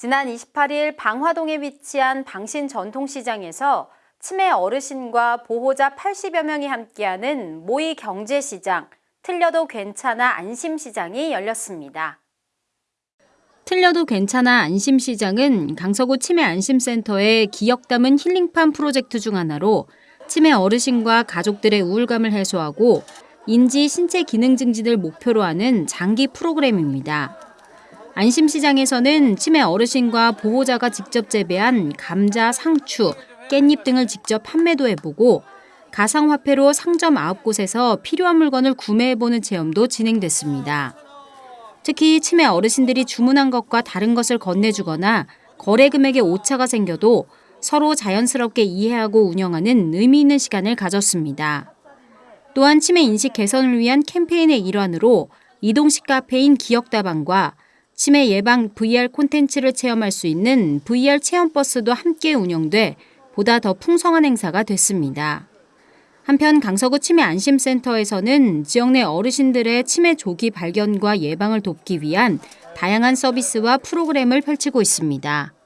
지난 28일 방화동에 위치한 방신 전통시장에서 치매 어르신과 보호자 80여 명이 함께하는 모의 경제시장, 틀려도 괜찮아 안심시장이 열렸습니다. 틀려도 괜찮아 안심시장은 강서구 치매 안심센터의 기억 담은 힐링팜 프로젝트 중 하나로 치매 어르신과 가족들의 우울감을 해소하고 인지 신체 기능 증진을 목표로 하는 장기 프로그램입니다. 안심시장에서는 치매 어르신과 보호자가 직접 재배한 감자, 상추, 깻잎 등을 직접 판매도 해보고 가상화폐로 상점 9곳에서 필요한 물건을 구매해보는 체험도 진행됐습니다. 특히 치매 어르신들이 주문한 것과 다른 것을 건네주거나 거래 금액에 오차가 생겨도 서로 자연스럽게 이해하고 운영하는 의미 있는 시간을 가졌습니다. 또한 치매 인식 개선을 위한 캠페인의 일환으로 이동식 카페인 기억다방과 치매 예방 VR 콘텐츠를 체험할 수 있는 VR 체험버스도 함께 운영돼 보다 더 풍성한 행사가 됐습니다. 한편 강서구 치매 안심센터에서는 지역 내 어르신들의 치매 조기 발견과 예방을 돕기 위한 다양한 서비스와 프로그램을 펼치고 있습니다.